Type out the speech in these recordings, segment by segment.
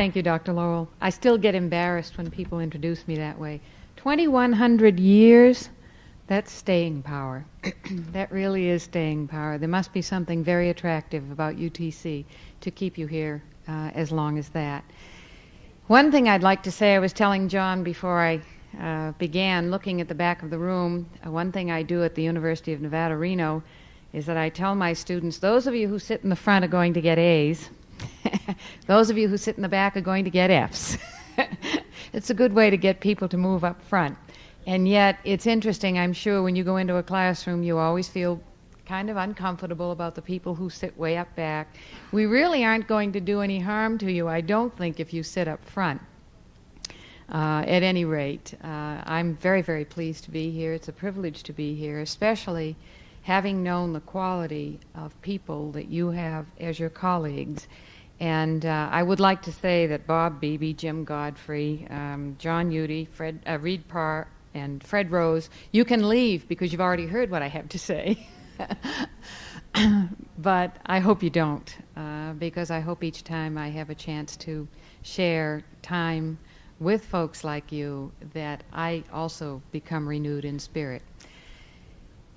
Thank you, Dr. Lowell. I still get embarrassed when people introduce me that way. 2,100 years, that's staying power. that really is staying power. There must be something very attractive about UTC to keep you here uh, as long as that. One thing I'd like to say, I was telling John before I uh, began looking at the back of the room, uh, one thing I do at the University of Nevada, Reno, is that I tell my students, those of you who sit in the front are going to get A's. those of you who sit in the back are going to get F's. it's a good way to get people to move up front. And yet, it's interesting, I'm sure, when you go into a classroom, you always feel kind of uncomfortable about the people who sit way up back. We really aren't going to do any harm to you, I don't think, if you sit up front. Uh, at any rate, uh, I'm very, very pleased to be here. It's a privilege to be here, especially having known the quality of people that you have as your colleagues. And uh, I would like to say that Bob Beebe, Jim Godfrey, um, John Udy, Fred, uh, Reed Parr, and Fred Rose, you can leave because you've already heard what I have to say. but I hope you don't, uh, because I hope each time I have a chance to share time with folks like you that I also become renewed in spirit.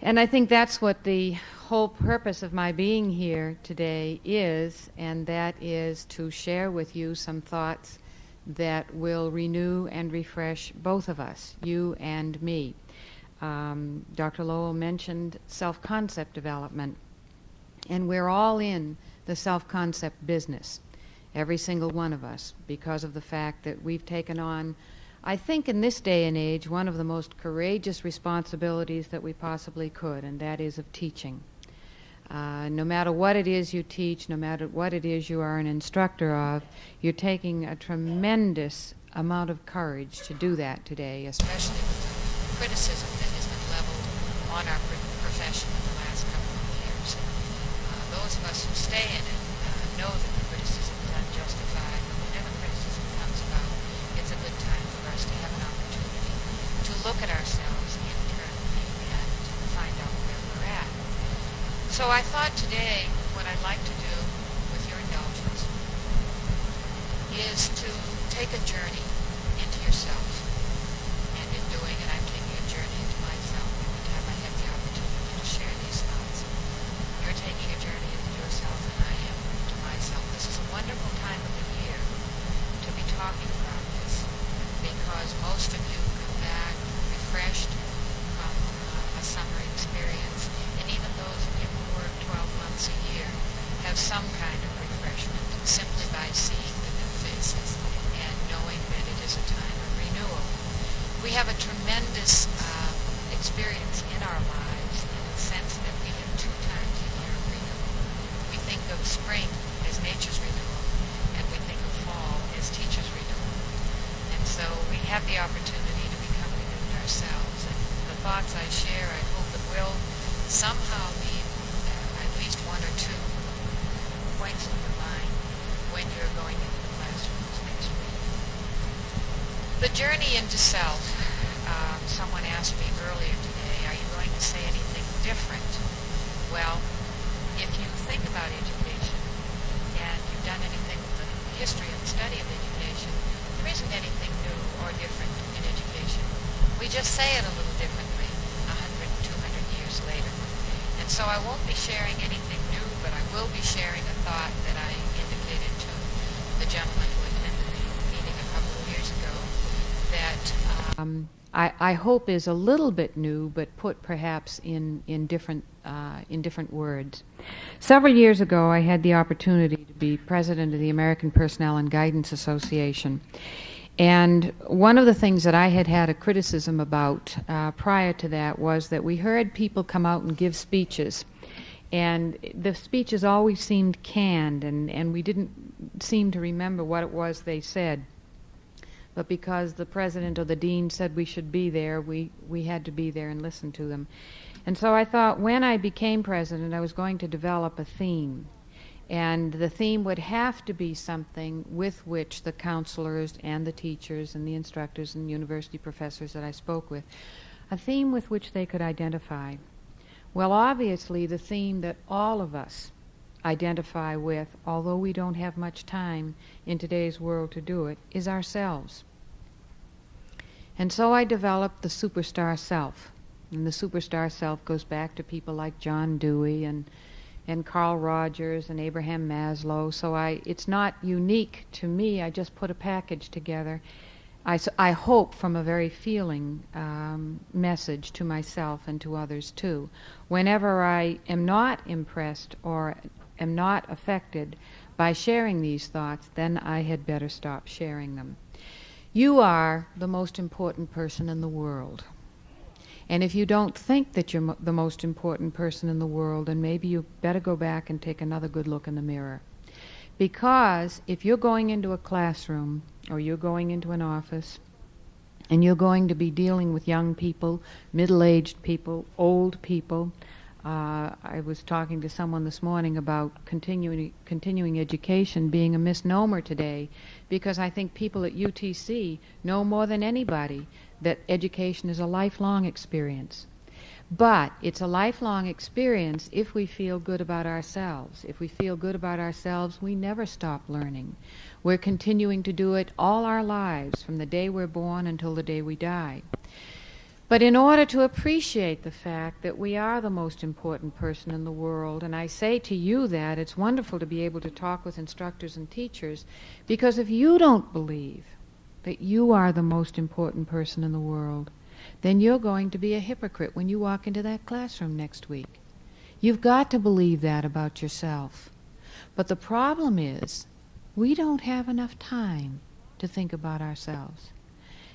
And I think that's what the whole purpose of my being here today is, and that is to share with you some thoughts that will renew and refresh both of us, you and me. Um, Dr. Lowell mentioned self concept development, and we're all in the self concept business every single one of us, because of the fact that we've taken on, I think in this day and age, one of the most courageous responsibilities that we possibly could, and that is of teaching. Uh, no matter what it is you teach, no matter what it is you are an instructor of, you're taking a tremendous amount of courage to do that today, especially with the criticism that has been leveled on our profession in the last couple of years. Uh, those of us who stay in it uh, know that look at ourselves internally and find out where we're at. So I thought today what I'd like to do, with your indulgence, is to take a journey into yourself. And in doing it, I'm taking a journey into myself every time I have the opportunity to share these thoughts. You're taking a journey into yourself, and I am into myself. This is a wonderful time of the year to be talking about this because most of you refreshed from uh, a summer experience. And even those of you who work 12 months a year have some kind of refreshment simply by seeing the new faces and knowing that it is a time of renewal. We have a tremendous uh, experience in our lives in the sense that we have two times a year of renewal. We think of spring as nature's renewal, and we think of fall as teacher's renewal. And so we have the opportunity ourselves. And the thoughts I share, I hope it will somehow leave uh, at least one or two points in your mind when you're going into the classrooms next week. The journey into self. Um, someone asked me earlier today, are you going to say anything different? Well, if you think about education and you've done anything with the history and study of education, there isn't anything or different we just say it a little differently 100, 200 years later. And so I won't be sharing anything new, but I will be sharing a thought that I indicated to the gentleman who attended the meeting a couple of years ago that um, I, I, hope is a little bit new, but put perhaps in, in, different, uh, in different words. Several years ago, I had the opportunity to be president of the American Personnel and Guidance Association. And one of the things that I had had a criticism about uh, prior to that was that we heard people come out and give speeches. And the speeches always seemed canned, and, and we didn't seem to remember what it was they said. But because the president or the dean said we should be there, we, we had to be there and listen to them. And so I thought when I became president, I was going to develop a theme. And the theme would have to be something with which the counselors and the teachers and the instructors and university professors that I spoke with, a theme with which they could identify. Well, obviously, the theme that all of us identify with, although we don't have much time in today's world to do it, is ourselves. And so I developed the superstar self. And the superstar self goes back to people like John Dewey and and Carl Rogers and Abraham Maslow. So I, it's not unique to me. I just put a package together. I, I hope from a very feeling um, message to myself and to others too. Whenever I am not impressed or am not affected by sharing these thoughts, then I had better stop sharing them. You are the most important person in the world. And if you don't think that you're mo- the most important person in the world, then maybe you better go back and take another good look in the mirror. Because if you're going into a classroom or you're going into an office and you're going to be dealing with young people, middle aged people, old people, uh, I was talking to someone this morning about continuing continuing education being a misnomer today, because I think people at UTC know more than anybody that education is a lifelong experience. But it's a lifelong experience if we feel good about ourselves. If we feel good about ourselves, we never stop learning. We're continuing to do it all our lives, from the day we're born until the day we die. But in order to appreciate the fact that we are the most important person in the world, and I say to you that it's wonderful to be able to talk with instructors and teachers, because if you don't believe that you are the most important person in the world, then you're going to be a hypocrite when you walk into that classroom next week. You've got to believe that about yourself. But the problem is, we don't have enough time to think about ourselves.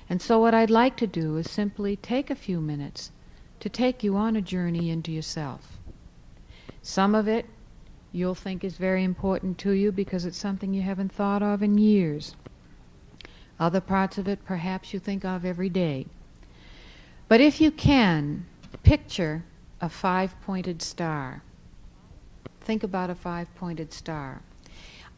And so what I'd like to do is simply take a few minutes to take you on a journey into yourself. Some of it you'll think is very important to you because it's something you haven't thought of in years. Other parts of it perhaps you think of every day. But if you can, picture a five pointed star. Think about a five pointed star.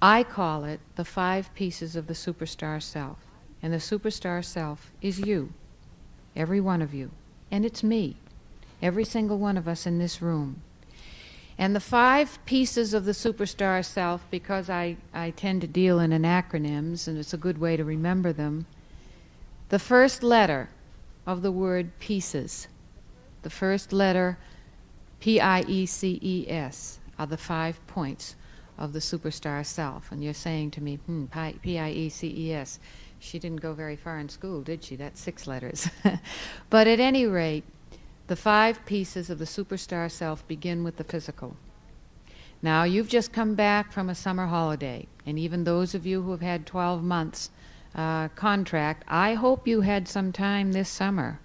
I call it the five pieces of the superstar self. And the superstar self is you, every one of you. And it's me, every single one of us in this room. And the five pieces of the superstar self, because I, I tend to deal in acronyms and it's a good way to remember them, the first letter of the word pieces, the first letter P I E C E S, are the five points of the superstar self. And you're saying to me, hmm, P I E C E S. She didn't go very far in school, did she? That's six letters. but at any rate, the five pieces of the superstar self begin with the physical. Now, you've just come back from a summer holiday, and even those of you who have had 12 months uh, contract, I hope you had some time this summer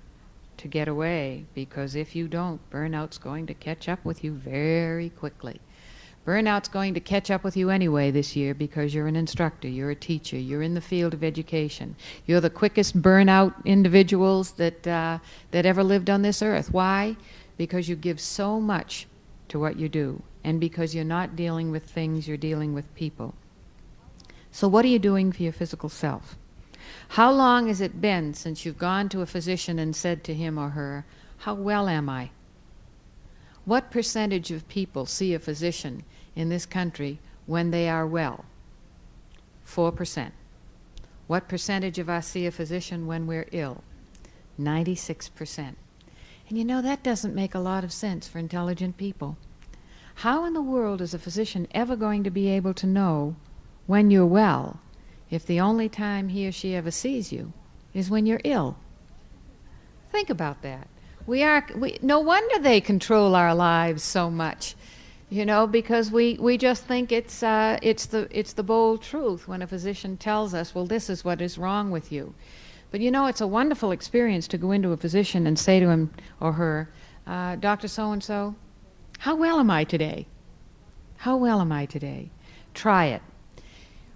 to get away, because if you don't, burnout's going to catch up with you very quickly. Burnout's going to catch up with you anyway this year because you're an instructor, you're a teacher, you're in the field of education. You're the quickest burnout individuals that, uh, that ever lived on this earth. Why? Because you give so much to what you do, and because you're not dealing with things, you're dealing with people. So, what are you doing for your physical self? How long has it been since you've gone to a physician and said to him or her, How well am I? What percentage of people see a physician in this country when they are well? 4%. What percentage of us see a physician when we're ill? 96%. And you know, that doesn't make a lot of sense for intelligent people. How in the world is a physician ever going to be able to know when you're well if the only time he or she ever sees you is when you're ill? Think about that. We are, we, no wonder they control our lives so much you know, because we, we just think it's, uh, it's, the, it's the bold truth when a physician tells us, well, this is what is wrong with you. But you know, it's a wonderful experience to go into a physician and say to him or her, uh, Dr. So and so, how well am I today? How well am I today? Try it.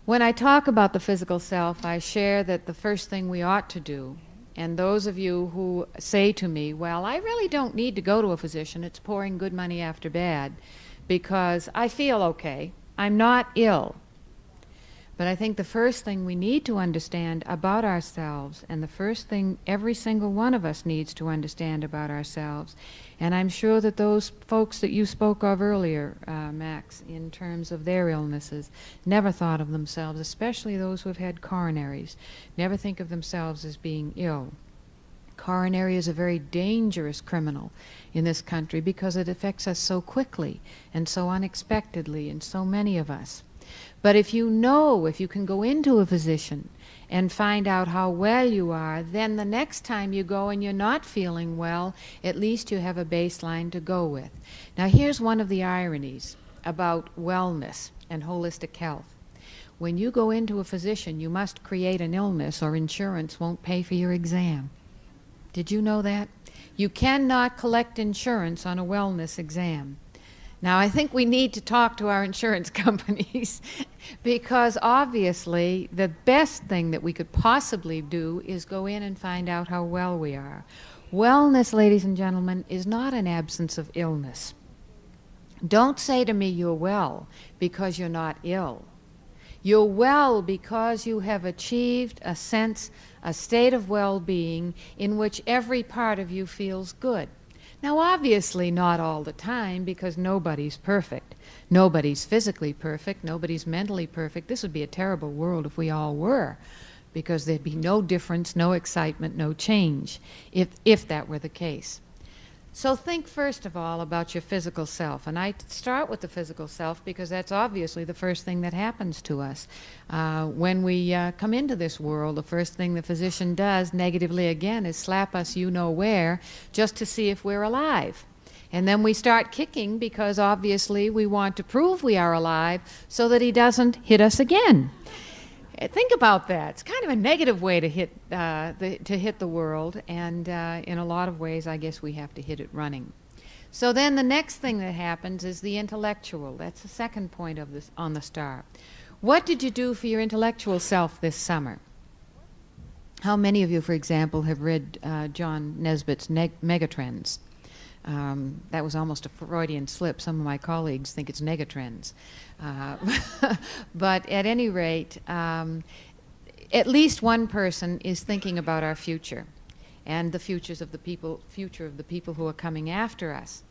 When I talk about the physical self, I share that the first thing we ought to do, and those of you who say to me, well, I really don't need to go to a physician, it's pouring good money after bad because I feel okay. I'm not ill. But I think the first thing we need to understand about ourselves, and the first thing every single one of us needs to understand about ourselves, and I'm sure that those folks that you spoke of earlier, uh, Max, in terms of their illnesses, never thought of themselves, especially those who have had coronaries, never think of themselves as being ill. Coronary is a very dangerous criminal in this country because it affects us so quickly and so unexpectedly in so many of us. But if you know, if you can go into a physician and find out how well you are, then the next time you go and you're not feeling well, at least you have a baseline to go with. Now, here's one of the ironies about wellness and holistic health. When you go into a physician, you must create an illness or insurance won't pay for your exam. Did you know that? You cannot collect insurance on a wellness exam. Now, I think we need to talk to our insurance companies because obviously the best thing that we could possibly do is go in and find out how well we are. Wellness, ladies and gentlemen, is not an absence of illness. Don't say to me you're well because you're not ill. You're well because you have achieved a sense, a state of well being in which every part of you feels good. Now, obviously, not all the time because nobody's perfect. Nobody's physically perfect. Nobody's mentally perfect. This would be a terrible world if we all were because there'd be no difference, no excitement, no change if, if that were the case. So think first of all about your physical self. And I start with the physical self because that's obviously the first thing that happens to us. Uh, when we uh, come into this world, the first thing the physician does, negatively again, is slap us you know where just to see if we're alive. And then we start kicking because obviously we want to prove we are alive so that he doesn't hit us again. Think about that. It's kind of a negative way to hit uh, the, to hit the world, and uh, in a lot of ways, I guess we have to hit it running. So then, the next thing that happens is the intellectual. That's the second point of this on the star. What did you do for your intellectual self this summer? How many of you, for example, have read uh, John Naisbitt's Megatrends? Um, that was almost a Freudian slip. Some of my colleagues think it's negatrends. Uh, but at any rate, um, at least one person is thinking about our future and the futures of the people, future of the people who are coming after us.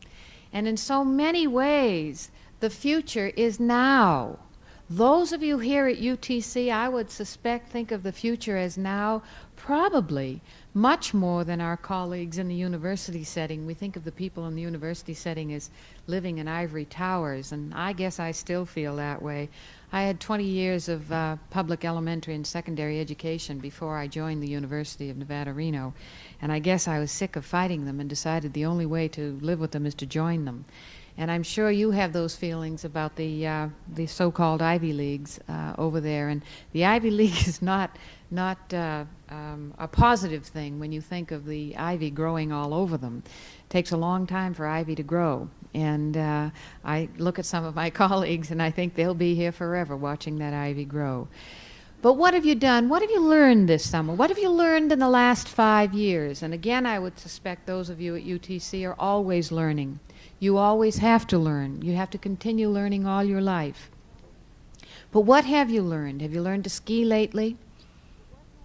And in so many ways, the future is now. Those of you here at UTC, I would suspect, think of the future as now, probably much more than our colleagues in the university setting. We think of the people in the university setting as living in ivory towers, and I guess I still feel that way. I had 20 years of uh, public elementary and secondary education before I joined the University of Nevada, Reno, and I guess I was sick of fighting them and decided the only way to live with them is to join them. And I'm sure you have those feelings about the uh, the so-called Ivy Leagues uh, over there. And the Ivy League is not not uh, um, a positive thing when you think of the ivy growing all over them. It takes a long time for ivy to grow. And uh, I look at some of my colleagues and I think they'll be here forever watching that ivy grow. But what have you done? What have you learned this summer? What have you learned in the last five years? And again, I would suspect those of you at UTC are always learning. You always have to learn. You have to continue learning all your life. But what have you learned? Have you learned to ski lately?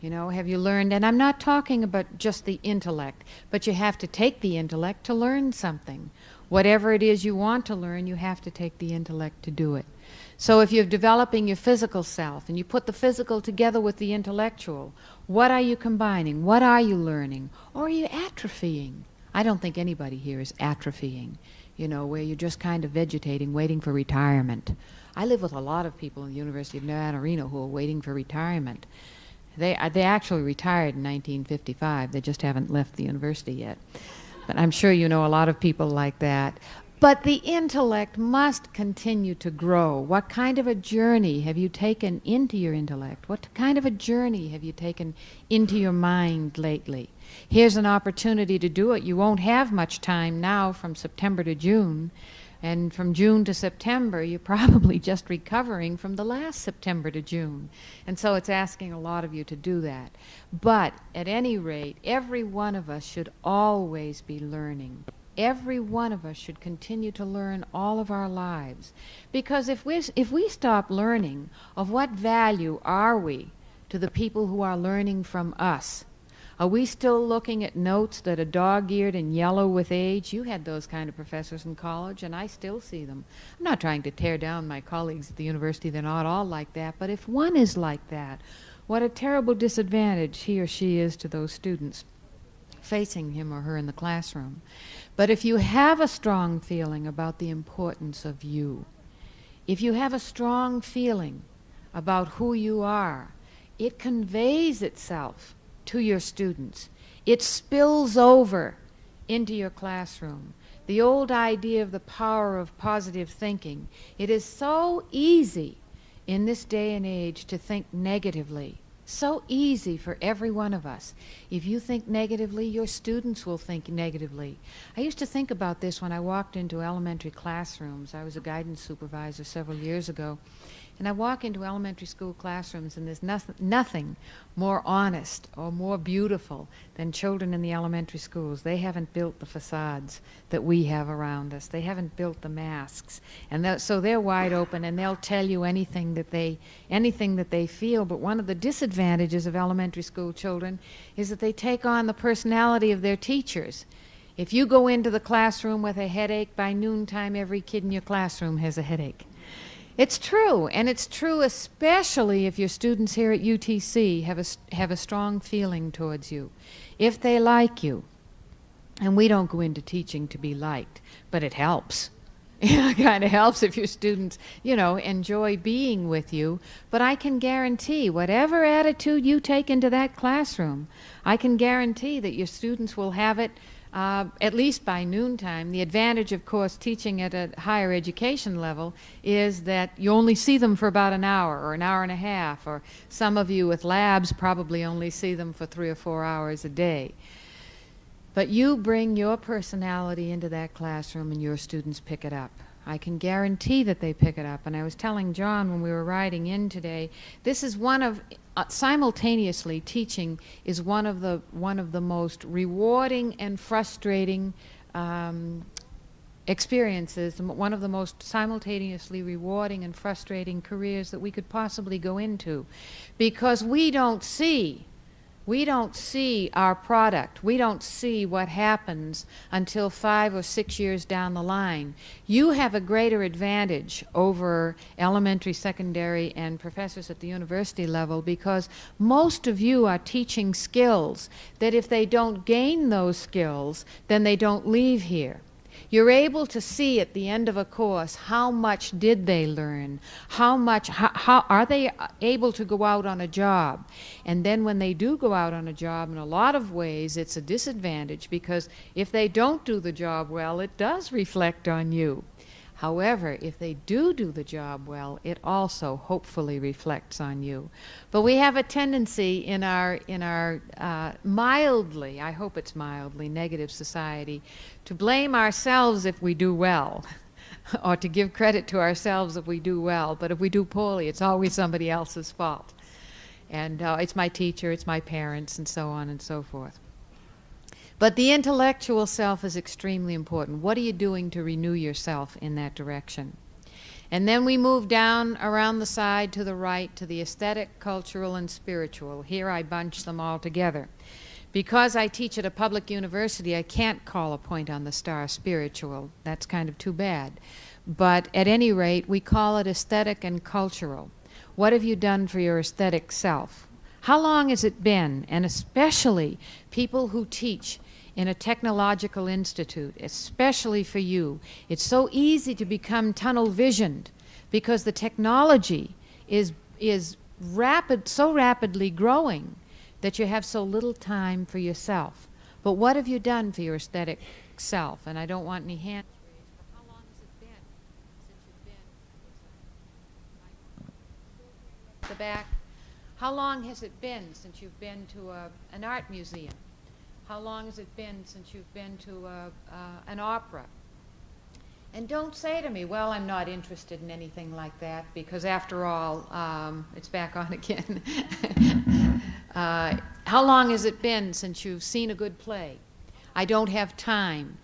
You know, have you learned? And I'm not talking about just the intellect, but you have to take the intellect to learn something. Whatever it is you want to learn, you have to take the intellect to do it. So if you're developing your physical self and you put the physical together with the intellectual, what are you combining? What are you learning? Or are you atrophying? I don't think anybody here is atrophying, you know, where you're just kind of vegetating, waiting for retirement. I live with a lot of people in the University of Nevada, Reno who are waiting for retirement. They, uh, they actually retired in 1955. They just haven't left the university yet. But I'm sure you know a lot of people like that. But the intellect must continue to grow. What kind of a journey have you taken into your intellect? What kind of a journey have you taken into your mind lately? Here's an opportunity to do it. You won't have much time now from September to June. And from June to September, you're probably just recovering from the last September to June. And so it's asking a lot of you to do that. But at any rate, every one of us should always be learning. every one of us should continue to learn all of our lives. Because if we, if we stop learning, of what value are we to the people who are learning from us? Are we still looking at notes that are dog eared and yellow with age? You had those kind of professors in college, and I still see them. I'm not trying to tear down my colleagues at the university, they're not all like that, but if one is like that, what a terrible disadvantage he or she is to those students facing him or her in the classroom. But if you have a strong feeling about the importance of you, if you have a strong feeling about who you are, it conveys itself to your students. It spills over into your classroom. The old idea of the power of positive thinking. It is so easy in this day and age to think negatively. So easy for every one of us. If you think negatively, your students will think negatively. I used to think about this when I walked into elementary classrooms. I was a guidance supervisor several years ago, and I walk into elementary school classrooms, and there's nothing, nothing more honest or more beautiful than children in the elementary schools. They haven't built the facades that we have around us. They haven't built the masks, and so they're wide open, and they'll tell you anything that they anything that they feel. But one of the disadvantages of elementary school children is that they take on the personality of their teachers. If you go into the classroom with a headache, by noontime, every kid in your classroom has a headache. It's true, and it's true especially if your students here at UTC have a, have a strong feeling towards you. If they like you, and we don't go into teaching to be liked, but it helps. it kind of helps if your students, you know, enjoy being with you. But I can guarantee, whatever attitude you take into that classroom, I can guarantee that your students will have it uh, at least by noontime. The advantage, of course, teaching at a higher education level is that you only see them for about an hour or an hour and a half, or some of you with labs probably only see them for three or four hours a day. But you bring your personality into that classroom and your students pick it up. I can guarantee that they pick it up. And I was telling John when we were riding in today, this is one of uh, simultaneously teaching is one of the one of the most rewarding and frustrating um, experiences, one of the most simultaneously rewarding and frustrating careers that we could possibly go into, because we don't see we don't see our product. We don't see what happens until five or six years down the line. You have a greater advantage over elementary, secondary, and professors at the university level because most of you are teaching skills that if they don't gain those skills, then they don't leave here. You're able to see at the end of a course how much did they learn, how much, how, how are they able to go out on a job. And then when they do go out on a job, in a lot of ways, it's a disadvantage because if they don't do the job well, it does reflect on you. However, if they do do the job well, it also hopefully reflects on you. But we have a tendency in our in our uh, mildly, I hope it's mildly negative society, to blame ourselves if we do well. or to give credit to ourselves if we do well, but if we do poorly, it's always somebody else's fault. And uh, it's my teacher, it's my parents, and so on and so forth. But the intellectual self is extremely important. What are you doing to renew yourself in that direction? And then we move down around the side to the right to the aesthetic, cultural, and spiritual. Here I bunch them all together. Because I teach at a public university, I can't call a point on the star spiritual. That's kind of too bad. But at any rate, we call it aesthetic and cultural. What have you done for your aesthetic self? How long has it been? And especially people who teach in a technological institute, especially for you. It's so easy to become tunnel visioned because the technology is, is rapid, so rapidly growing that you have so little time for yourself. But what have you done for your aesthetic self? And I don't want any hands raised, how long has it been since you've been the back? How long has it been since you've been to a, an art museum? How long has it been since you've been to a, uh, an opera? And don't say to me, well, I'm not interested in anything like that, because after all, um, it's back on again. uh, how long has it been since you've seen a good play? I don't have time.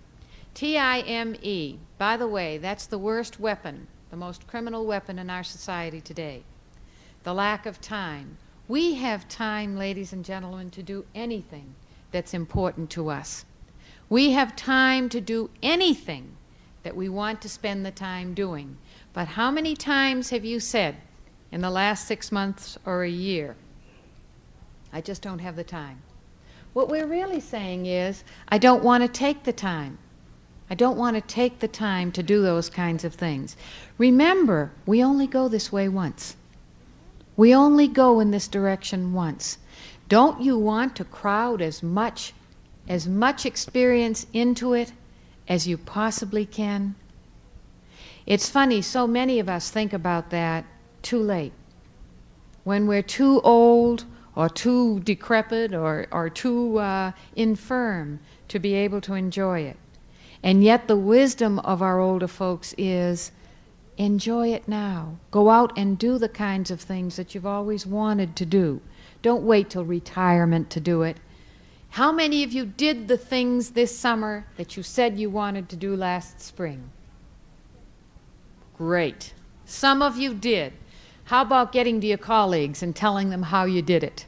T I M E. By the way, that's the worst weapon, the most criminal weapon in our society today. The lack of time. We have time, ladies and gentlemen, to do anything that's important to us. We have time to do anything that we want to spend the time doing. But how many times have you said in the last six months or a year, I just don't have the time? What we're really saying is, I don't want to take the time. I don't want to take the time to do those kinds of things. Remember, we only go this way once. We only go in this direction once. Don't you want to crowd as much as much experience into it as you possibly can? It's funny, so many of us think about that too late. When we're too old or too decrepit or, or too uh, infirm to be able to enjoy it. And yet, the wisdom of our older folks is enjoy it now. Go out and do the kinds of things that you've always wanted to do. Don't wait till retirement to do it. How many of you did the things this summer that you said you wanted to do last spring? Great. Some of you did. How about getting to your colleagues and telling them how you did it?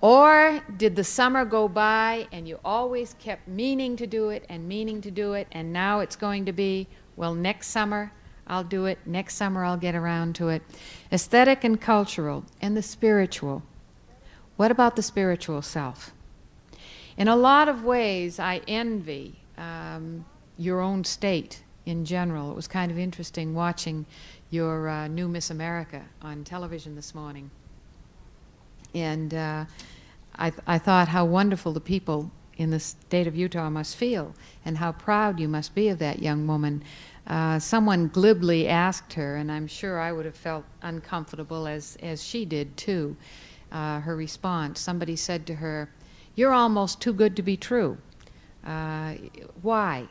Or did the summer go by and you always kept meaning to do it and meaning to do it, and now it's going to be, well, next summer I'll do it, next summer I'll get around to it? Aesthetic and cultural, and the spiritual. What about the spiritual self? In a lot of ways, I envy um, your own state in general. It was kind of interesting watching your uh, new Miss America on television this morning. And uh, I, th- I thought how wonderful the people in the state of Utah must feel, and how proud you must be of that young woman. Uh, someone glibly asked her, and I'm sure I would have felt uncomfortable as, as she did too, uh, her response. Somebody said to her, You're almost too good to be true. Uh, why?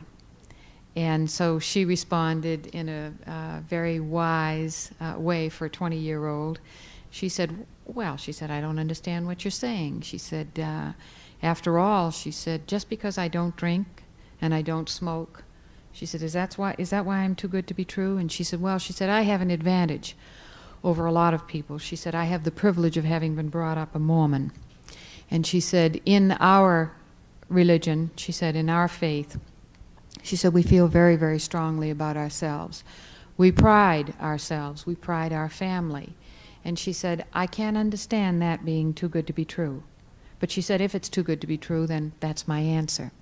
And so she responded in a uh, very wise uh, way for a 20 year old. She said, Well, she said, I don't understand what you're saying. She said, uh, After all, she said, just because I don't drink and I don't smoke, she said, is that, why, is that why I'm too good to be true? And she said, Well, she said, I have an advantage over a lot of people. She said, I have the privilege of having been brought up a Mormon. And she said, In our religion, she said, in our faith, she said, we feel very, very strongly about ourselves. We pride ourselves. We pride our family. And she said, I can't understand that being too good to be true. But she said, if it's too good to be true, then that's my answer.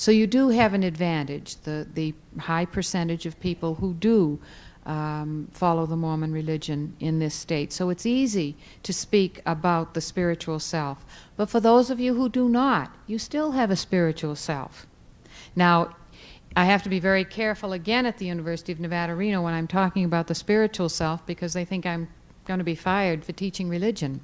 So you do have an advantage, the, the high percentage of people who do um, follow the Mormon religion in this state. So it's easy to speak about the spiritual self. But for those of you who do not, you still have a spiritual self. Now, I have to be very careful again at the University of Nevada, Reno when I'm talking about the spiritual self because they think I'm going to be fired for teaching religion.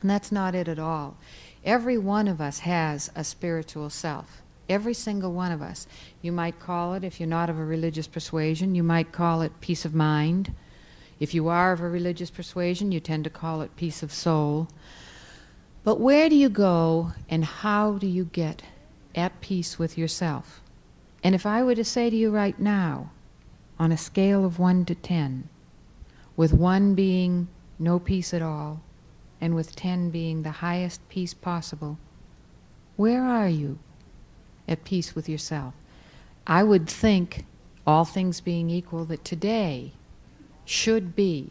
And that's not it at all. Every one of us has a spiritual self. Every single one of us. You might call it, if you're not of a religious persuasion, you might call it peace of mind. If you are of a religious persuasion, you tend to call it peace of soul. But where do you go and how do you get at peace with yourself? And if I were to say to you right now, on a scale of 1 to 10, with 1 being no peace at all, and with 10 being the highest peace possible, where are you at peace with yourself? I would think, all things being equal, that today should be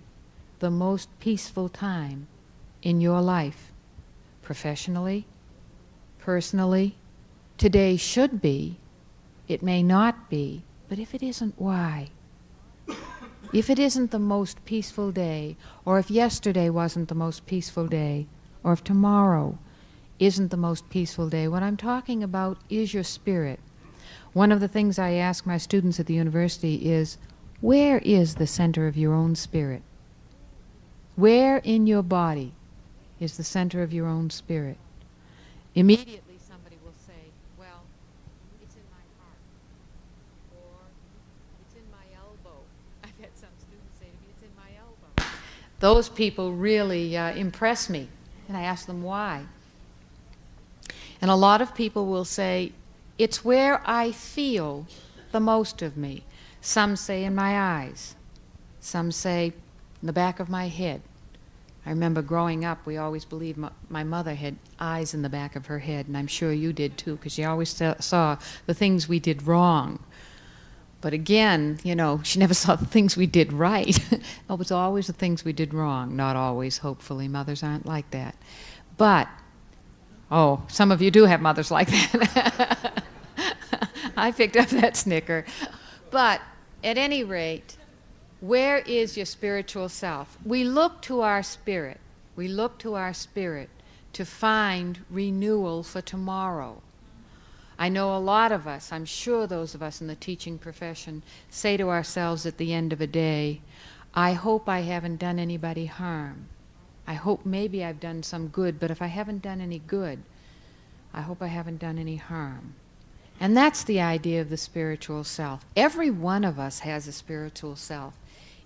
the most peaceful time in your life, professionally, personally. Today should be it may not be, but if it isn't, why? If it isn't the most peaceful day, or if yesterday wasn't the most peaceful day, or if tomorrow isn't the most peaceful day, what I'm talking about is your spirit. One of the things I ask my students at the university is where is the center of your own spirit? Where in your body is the center of your own spirit? Immediately, somebody will say, well, it's in my heart, or it's in my elbow. I've had some students say to me, it's in my elbow. those people really uh, impress me. And I ask them why. And a lot of people will say, It's where I feel the most of me. Some say in my eyes, some say in the back of my head. I remember growing up, we always believed my, mother had eyes in the back of her head, and I'm sure you did too, because she always saw the things we did wrong. But again, you know, she never saw the things we did right. it was always the things we did wrong. Not always, hopefully. Mothers aren't like that. But, oh, some of you do have mothers like that. I picked up that snicker. But at any rate, where is your spiritual self? We look to our spirit. We look to our spirit to find renewal for tomorrow. I know a lot of us, I'm sure those of us in the teaching profession, say to ourselves at the end of a day, I hope I haven't done anybody harm. I hope maybe I've done some good, but if I haven't done any good, I hope I haven't done any harm. And that's the idea of the spiritual self. Every one of us has a spiritual self.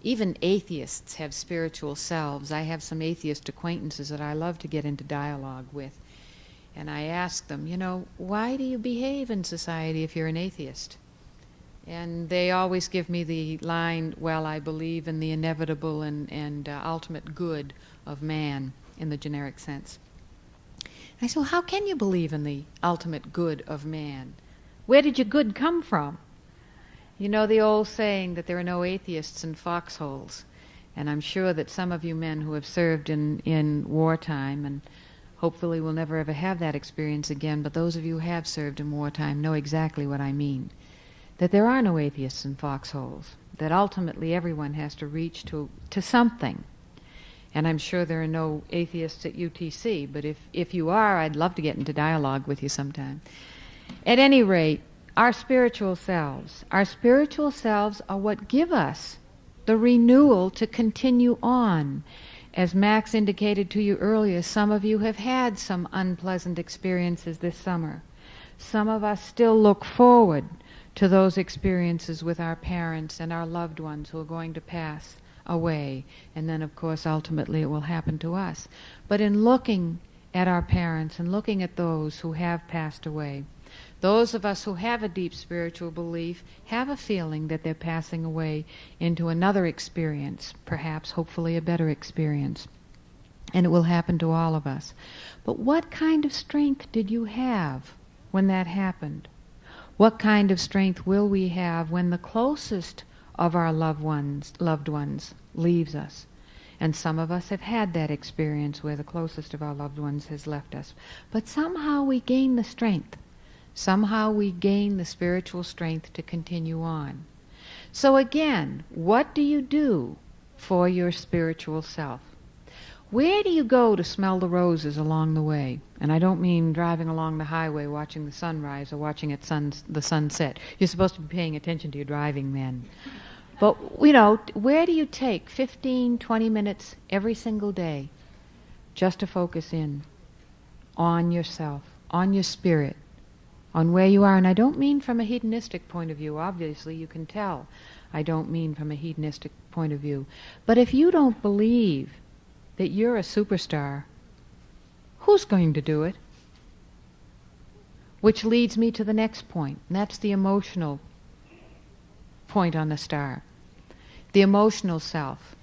Even atheists have spiritual selves. I have some atheist acquaintances that I love to get into dialogue with. And I ask them, you know, why do you behave in society if you're an atheist? And they always give me the line, well, I believe in the inevitable and, and uh, ultimate good of man in the generic sense. I said, well, how can you believe in the ultimate good of man? Where did your good come from? You know the old saying that there are no atheists in foxholes. And I'm sure that some of you men who have served in, in wartime, and hopefully will never ever have that experience again, but those of you who have served in wartime know exactly what I mean. That there are no atheists in foxholes. That ultimately everyone has to reach to, to something. And I'm sure there are no atheists at UTC, but if, if you are, I'd love to get into dialogue with you sometime. At any rate, our spiritual selves, our spiritual selves are what give us the renewal to continue on. As Max indicated to you earlier, some of you have had some unpleasant experiences this summer. Some of us still look forward to those experiences with our parents and our loved ones who are going to pass away. And then, of course, ultimately it will happen to us. But in looking at our parents and looking at those who have passed away, those of us who have a deep spiritual belief have a feeling that they're passing away into another experience, perhaps, hopefully, a better experience. And it will happen to all of us. But what kind of strength did you have when that happened? What kind of strength will we have when the closest of our loved ones, loved ones leaves us? And some of us have had that experience where the closest of our loved ones has left us. But somehow we gain the strength Somehow we gain the spiritual strength to continue on. So again, what do you do for your spiritual self? Where do you go to smell the roses along the way? And I don't mean driving along the highway watching the sunrise or watching sun, the sunset. You're supposed to be paying attention to your driving then. But, you know, where do you take 15, 20 minutes every single day just to focus in on yourself, on your spirit, on where you are. And I don't mean from a hedonistic point of view. Obviously, you can tell. I don't mean from a hedonistic point of view. But if you don't believe that you're a superstar, who's going to do it? Which leads me to the next point, and that's the emotional point on the star. The emotional self.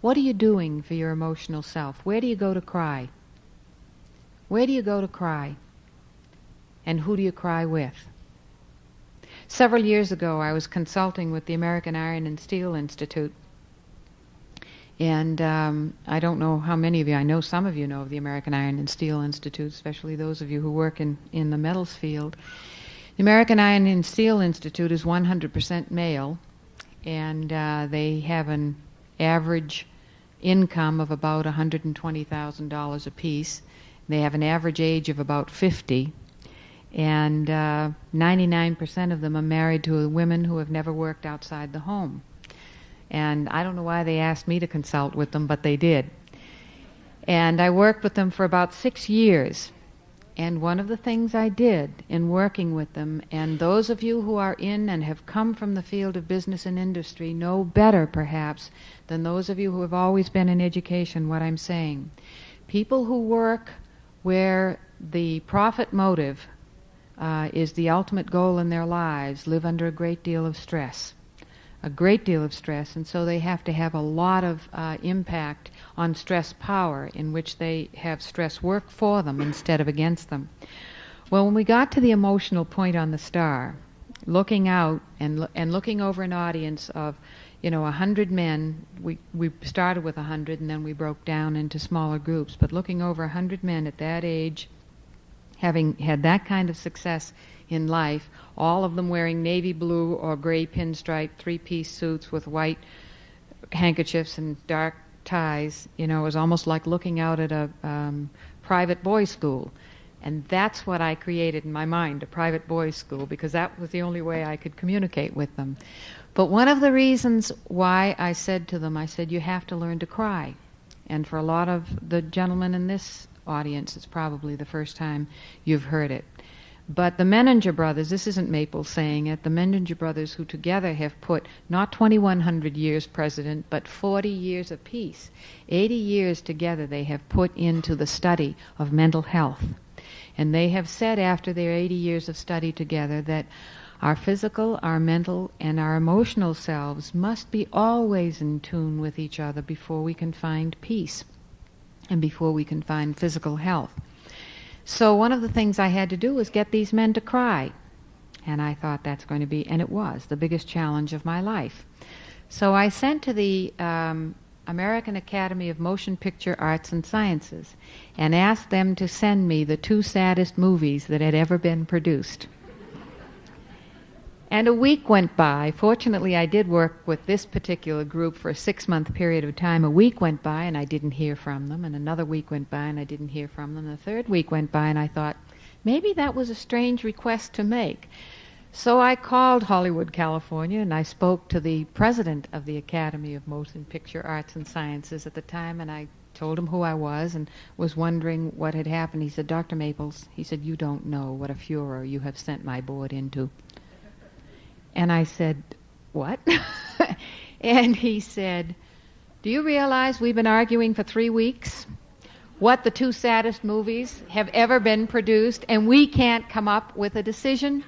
What are you doing for your emotional self? Where do you go to cry? Where do you go to cry? and who do you cry with? Several years ago, I was consulting with the American Iron and Steel Institute. And um, I don't know how many of you, I know some of you know of the American Iron and Steel Institute, especially those of you who work in, in the metals field. The American Iron and Steel Institute is 100% male, and uh, they have an average income of about $120,000 apiece. They have an average age of about 50 and uh, 99% of them are married to women who have never worked outside the home. And I don't know why they asked me to consult with them, but they did. And I worked with them for about six years. And one of the things I did in working with them, and those of you who are in and have come from the field of business and industry know better, perhaps, than those of you who have always been in education what I'm saying. People who work where the profit motive uh, is the ultimate goal in their lives live under a great deal of stress. A great deal of stress, and so they have to have a lot of uh, impact on stress power, in which they have stress work for them instead of against them. Well, when we got to the emotional point on the star, looking out and and looking over an audience of, you know, a hundred men. We we started with a hundred, and then we broke down into smaller groups. But looking over a hundred men at that age, having had that kind of success in life, all of them wearing navy blue or gray pinstripe three-piece suits with white handkerchiefs and dark ties. You know, it was almost like looking out at a um, private boys' school. And that's what I created in my mind, a private boys' school, because that was the only way I could communicate with them. But one of the reasons why I said to them, I said, you have to learn to cry. And for a lot of the gentlemen in this audience, it's probably the first time you've heard it. But the Menninger brothers, this isn't Maple saying it, the Menninger brothers, who together have put not 2,100 years president, but 40 years of peace, 80 years together they have put into the study of mental health. And they have said after their 80 years of study together that our physical, our mental, and our emotional selves must be always in tune with each other before we can find peace and before we can find physical health. So one of the things I had to do was get these men to cry. And I thought that's going to be, and it was, the biggest challenge of my life. So I sent to the um, American Academy of Motion Picture Arts and Sciences and asked them to send me the two saddest movies that had ever been produced. And a week went by. Fortunately, I did work with this particular group for a six month period of time. A week went by and I didn't hear from them, and another week went by and I didn't hear from them. The third week went by and I thought, maybe that was a strange request to make. So I called Hollywood, California, and I spoke to the president of the Academy of Motion Picture Arts and Sciences at the time, and I told him who I was and was wondering what had happened. He said, Dr. Maples, he said, you don't know what a furor you have sent my board into. And I said, what? and he said, do you realize we've been arguing for three weeks? What the two saddest movies have ever been produced, and we can't come up with a decision?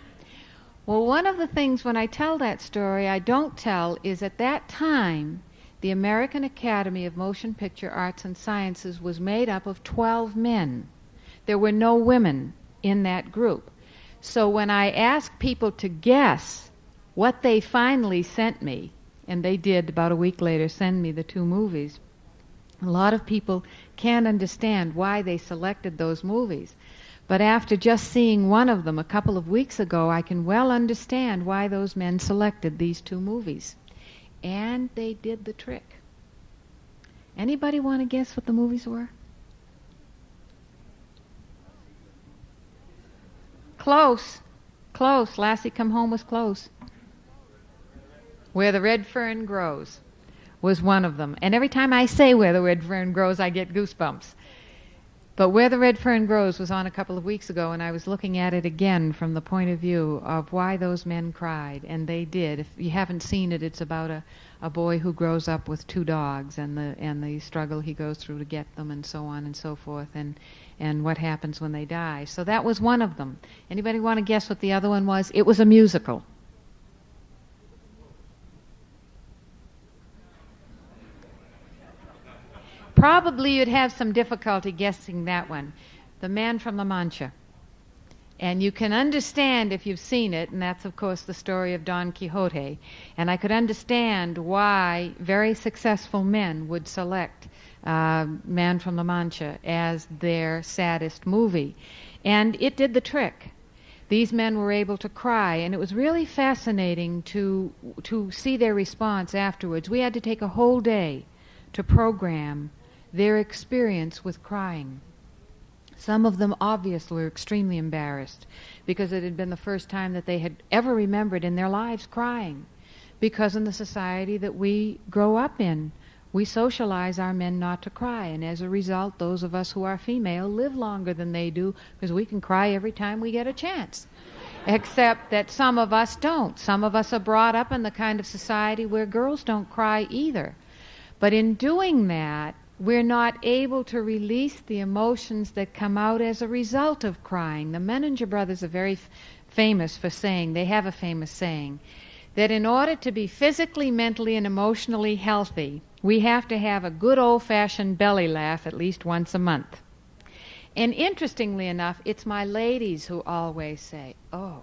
Well, one of the things when I tell that story I don't tell is at that time, the American Academy of Motion Picture Arts and Sciences was made up of 12 men. There were no women in that group. So when I asked people to guess what they finally sent me, and they did about a week later send me the two movies, a lot of people can't understand why they selected those movies. But after just seeing one of them a couple of weeks ago, I can well understand why those men selected these two movies. And they did the trick. Anybody want to guess what the movies were? Close. Close. Lassie Come Home was close. Where the Red Fern Grows was one of them. And every time I say Where the Red Fern Grows, I get goosebumps. But Where the Red Fern Grows was on a couple of weeks ago, and I was looking at it again from the point of view of why those men cried, and they did. If you haven't seen it, it's about a, a boy who grows up with two dogs and the and the struggle he goes through to get them, and so on and so forth, and and what happens when they die. So that was one of them. Anybody want to guess what the other one was? It was a musical. Probably you'd have some difficulty guessing that one. The Man from La Mancha. And you can understand if you've seen it, and that's, of course, the story of Don Quixote. And I could understand why very successful men would select uh, Man from La Mancha as their saddest movie. And it did the trick. These men were able to cry, and it was really fascinating to, to see their response afterwards. We had to take a whole day to program their experience with crying. Some of them obviously were extremely embarrassed because it had been the first time that they had ever remembered in their lives crying. Because in the society that we grow up in, we socialize our men not to cry, and as a result, those of us who are female live longer than they do because we can cry every time we get a chance. Except that some of us don't. Some of us are brought up in the kind of society where girls don't cry either. But in doing that, we're not able to release the emotions that come out as a result of crying. The Menninger brothers are very f- famous for saying, they have a famous saying, that in order to be physically, mentally, and emotionally healthy, we have to have a good old fashioned belly laugh at least once a month. And interestingly enough, it's my ladies who always say, Oh,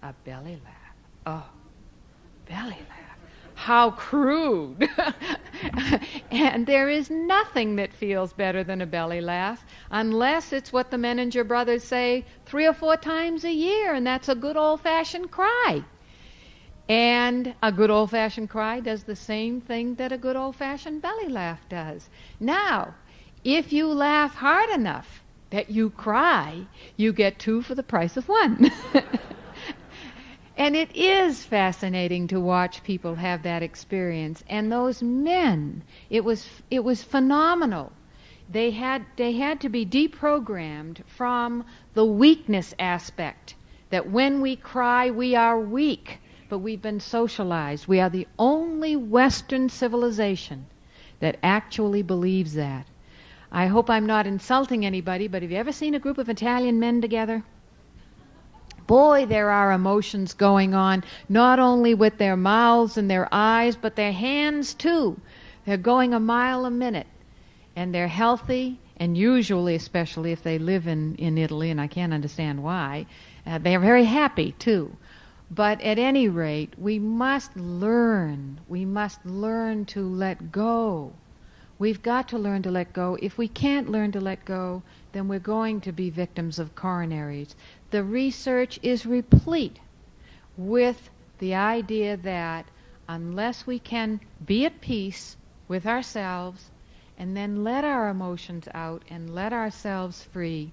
a belly laugh. Oh, belly laugh. How crude. and there is nothing that feels better than a belly laugh, unless it's what the Menninger brothers say three or four times a year, and that's a good old fashioned cry. And a good old fashioned cry does the same thing that a good old fashioned belly laugh does. Now, if you laugh hard enough that you cry, you get two for the price of one. and it is fascinating to watch people have that experience. And those men, it was it was phenomenal. They had they had to be deprogrammed from the weakness aspect that when we cry we are weak, but we've been socialized. We are the only western civilization that actually believes that. I hope I'm not insulting anybody, but have you ever seen a group of Italian men together? Boy, there are emotions going on, not only with their mouths and their eyes, but their hands too. They're going a mile a minute. And they're healthy, and usually, especially if they live in, in Italy, and I can't understand why, uh, they're very happy too. But at any rate, we must learn. We must learn to let go. We've got to learn to let go. If we can't learn to let go, then we're going to be victims of coronaries the research is replete with the idea that unless we can be at peace with ourselves and then let our emotions out and let ourselves free,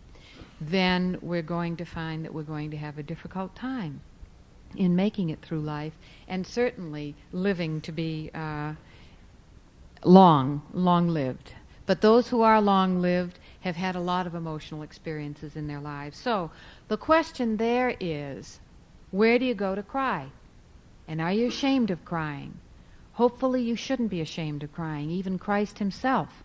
then we're going to find that we're going to have a difficult time in making it through life and certainly living to be uh, long, long lived. But those who are long lived have had a lot of emotional experiences in their lives. So the question there is where do you go to cry? And are you ashamed of crying? Hopefully, you shouldn't be ashamed of crying. Even Christ himself,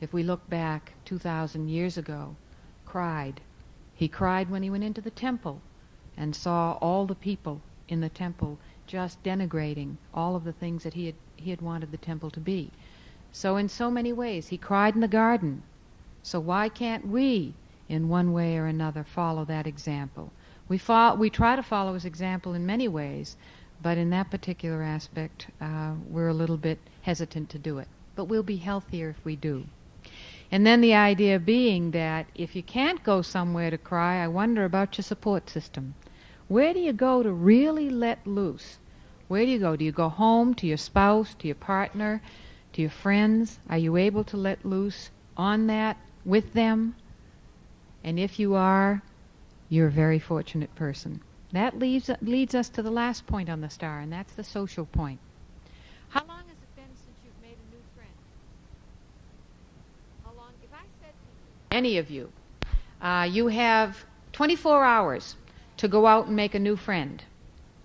if we look back 2,000 years ago, cried. He cried when he went into the temple and saw all the people in the temple just denigrating all of the things that he had, he had wanted the temple to be. So, in so many ways, he cried in the garden. So, why can't we in one way or another follow that example. We, fo- we try to follow his example in many ways, but in that particular aspect, uh, we're a little bit hesitant to do it. But we'll be healthier if we do. And then the idea being that if you can't go somewhere to cry, I wonder about your support system. Where do you go to really let loose? Where do you go? Do you go home to your spouse, to your partner, to your friends? Are you able to let loose on that with them? And if you are, you're a very fortunate person. That leads, leads us to the last point on the star, and that's the social point. How long has it been since you've made a new friend? How long? If I said to any of you, uh, you have 24 hours to go out and make a new friend.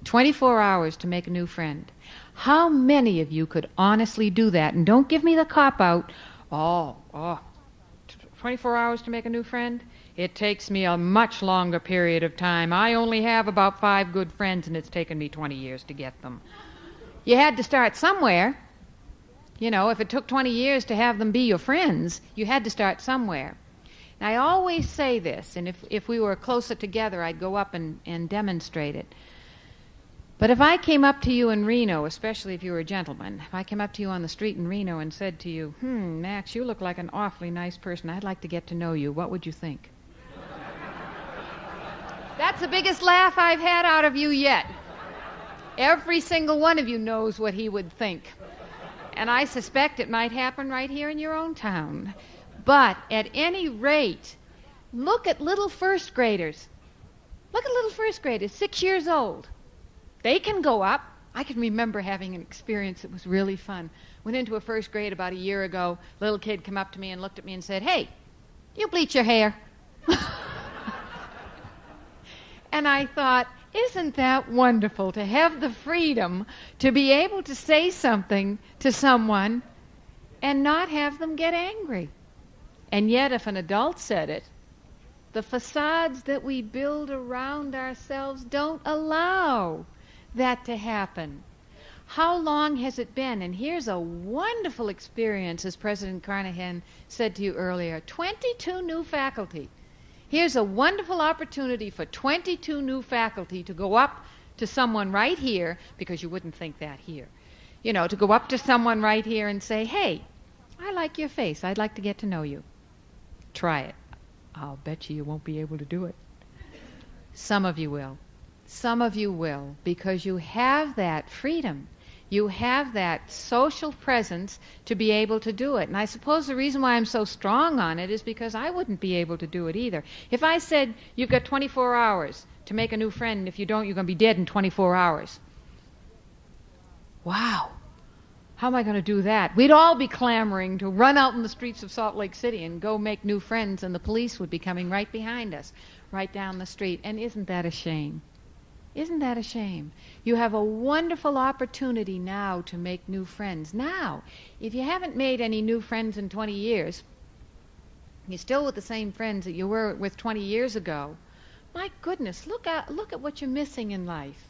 24 hours to make a new friend. How many of you could honestly do that? And don't give me the cop out. Oh, oh, 24 hours to make a new friend? It takes me a much longer period of time. I only have about five good friends, and it's taken me 20 years to get them. You had to start somewhere. You know, if it took 20 years to have them be your friends, you had to start somewhere. And I always say this, and if, if we were closer together, I'd go up and, and demonstrate it. But if I came up to you in Reno, especially if you were a gentleman, if I came up to you on the street in Reno and said to you, Hmm, Max, you look like an awfully nice person. I'd like to get to know you, what would you think? That's the biggest laugh I've had out of you yet. Every single one of you knows what he would think. And I suspect it might happen right here in your own town. But at any rate, look at little first graders. Look at little first graders, six years old. They can go up. I can remember having an experience that was really fun. Went into a first grade about a year ago. Little kid come up to me and looked at me and said, Hey, you bleach your hair. And I thought, isn't that wonderful to have the freedom to be able to say something to someone and not have them get angry. And yet, if an adult said it, the facades that we build around ourselves don't allow that to happen. How long has it been? And here's a wonderful experience, as President Carnahan said to you earlier 22 new faculty. Here's a wonderful opportunity for 22 new faculty to go up to someone right here, because you wouldn't think that here. You know, to go up to someone right here and say, hey, I like your face. I'd like to get to know you. Try it. I'll bet you you won't be able to do it. Some of you will. Some of you will, because you have that freedom. You have that social presence to be able to do it. And I suppose the reason why I'm so strong on it is because I wouldn't be able to do it either. If I said, you've got 24 hours to make a new friend, and if you don't, you're going to be dead in 24 hours. Wow. How am I going to do that? We'd all be clamoring to run out in the streets of Salt Lake City and go make new friends, and the police would be coming right behind us, right down the street. And isn't that a shame? Isn't that a shame? You have a wonderful opportunity now to make new friends. Now, if you haven't made any new friends in 20 years, you're still with the same friends that you were with 20 years ago. My goodness, look at look at what you're missing in life.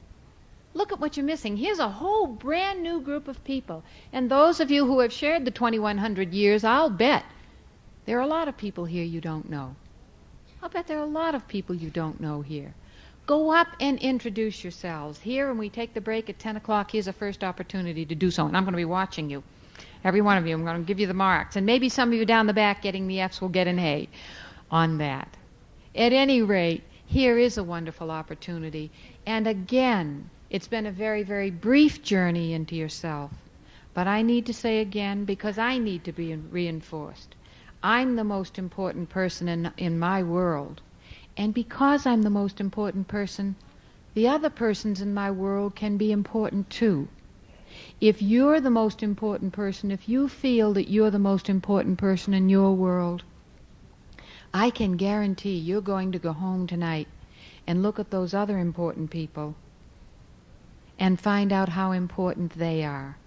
Look at what you're missing. Here's a whole brand new group of people. And those of you who have shared the 2100 years, I'll bet there are a lot of people here you don't know. I'll bet there are a lot of people you don't know here. Go up and introduce yourselves. Here, when we take the break at 10 o'clock, here's a first opportunity to do so. And I'm going to be watching you. Every one of you. I'm going to give you the marks. And maybe some of you down the back getting the Fs will get an A on that. At any rate, here is a wonderful opportunity. And again, it's been a very, very brief journey into yourself. But I need to say again, because I need to be reinforced. I'm the most important person in, in my world. And because I'm the most important person, the other persons in my world can be important too. If you're the most important person, if you feel that you're the most important person in your world, I can guarantee you're going to go home tonight and look at those other important people and find out how important they are.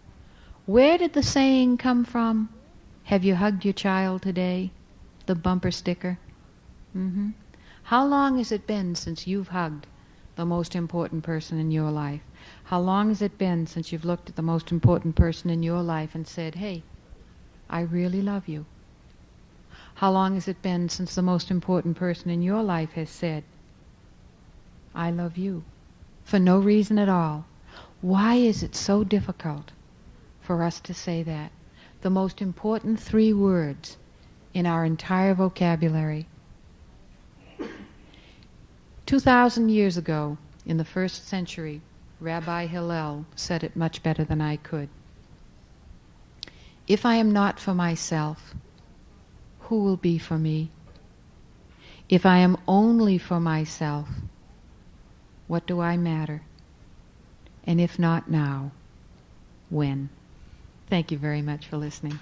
Where did the saying come from? Have you hugged your child today? The bumper sticker. Mm-hmm. How long has it been since you've hugged the most important person in your life? How long has it been since you've looked at the most important person in your life and said, hey, I really love you? How long has it been since the most important person in your life has said, I love you? For no reason at all. Why is it so difficult for us to say that? The most important three words in our entire vocabulary 2,000 years ago, in the first century, Rabbi Hillel said it much better than I could. If I am not for myself, who will be for me? If I am only for myself, what do I matter? And if not now, when? Thank you very much for listening.